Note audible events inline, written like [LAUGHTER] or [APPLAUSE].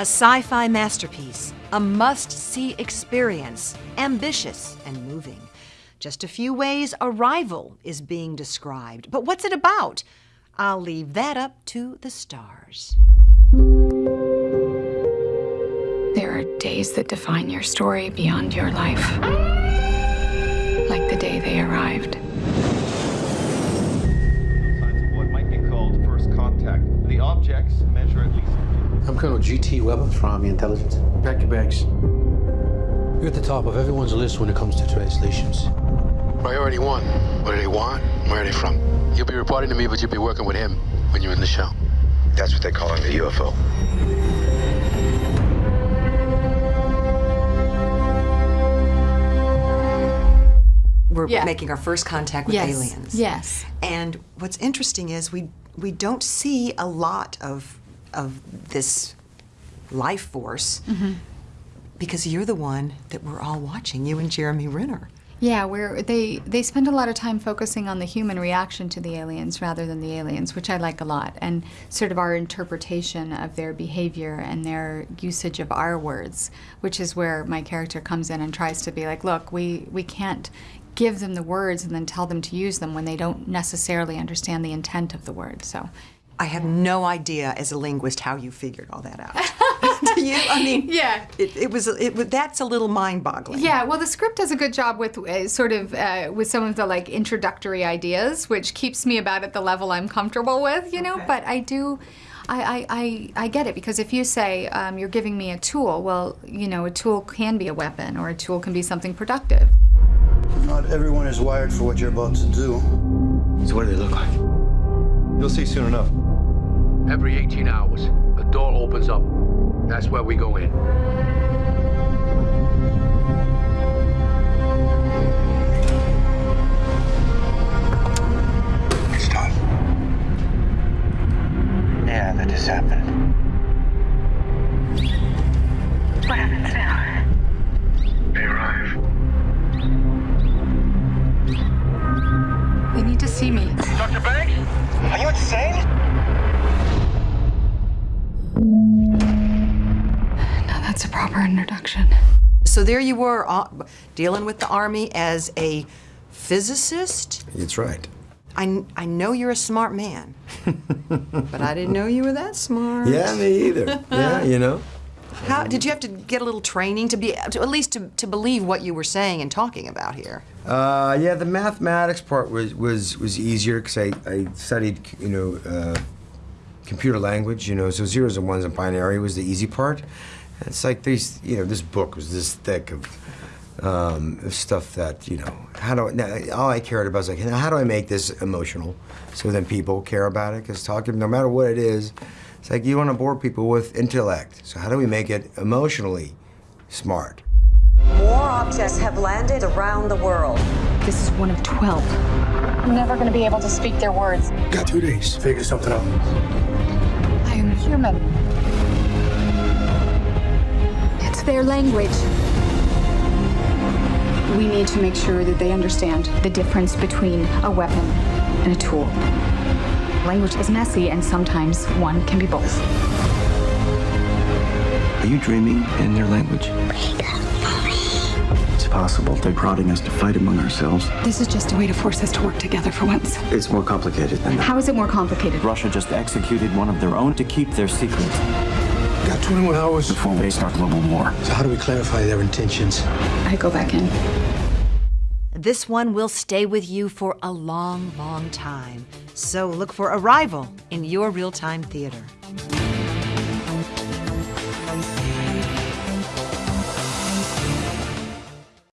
A sci-fi masterpiece, a must-see experience, ambitious and moving. Just a few ways Arrival is being described. But what's it about? I'll leave that up to the stars. There are days that define your story beyond your life. Like the day they arrived. Colonel G.T. Weber from Army Intelligence. Pack your bags. You're at the top of everyone's list when it comes to translations. Priority one. What do they want? Where are they from? You'll be reporting to me, but you'll be working with him when you're in the show. That's what they call him, the UFO. We're Yeah. making our first contact with Yes. aliens. Yes. And what's interesting is we we don't see a lot of of this life force Mm-hmm. because you're the one that we're all watching, you and Jeremy Renner. Yeah, where they they spend a lot of time focusing on the human reaction to the aliens rather than the aliens, which I like a lot, and sort of our interpretation of their behavior and their usage of our words, which is where my character comes in and tries to be like, look, we we can't give them the words and then tell them to use them when they don't necessarily understand the intent of the word. So, I have no idea as a linguist how you figured all that out. [LAUGHS] [LAUGHS] Do you? I mean, Yeah. It, it was it, was- that's a little mind-boggling. Yeah, well, the script does a good job with uh, sort of uh, with some of the like introductory ideas, which keeps me about at the level I'm comfortable with, you know. But I do, I, I, I, I get it because if you say um, you're giving me a tool, well, you know, a tool can be a weapon or a tool can be something productive. Not everyone is wired for what you're about to do. So what do they look like? You'll see soon enough. Every 18 hours, a door opens up. That's where we go in. It's done. Yeah, that just happened. What happens now? They arrive. They need to see me. Dr. Banks? Are you insane? That's a proper introduction. So there you were, uh, dealing with the army as a physicist. That's right. I, I know you're a smart man, [LAUGHS] but I didn't know you were that smart. Yeah, me either. yeah, [LAUGHS] you know. How did you have to get a little training to be to, at least to, to believe what you were saying and talking about here? Uh, yeah, the mathematics part was was was easier because I, I studied you know uh, computer language. You know, so zeros and ones and binary was the easy part. And it's like these you know this book was this thick of. Um, stuff that you know, how do I, now, all I cared about was like, how do I make this emotional, so then people care about it? Because talking, no matter what it is, it's like you want to bore people with intellect. So how do we make it emotionally smart? More objects have landed around the world. This is one of 12. I'm never going to be able to speak their words. Got two days. Figure something out. I am human. It's their language. We need to make sure that they understand the difference between a weapon and a tool. Language is messy, and sometimes one can be both. Are you dreaming in their language? It's possible they're prodding us to fight among ourselves. This is just a way to force us to work together for once. It's more complicated than that. How is it more complicated? Russia just executed one of their own to keep their secret. Got 21 hours. Before they start global war. So how do we clarify their intentions? I go back in. This one will stay with you for a long, long time. So look for Arrival in your real-time theater.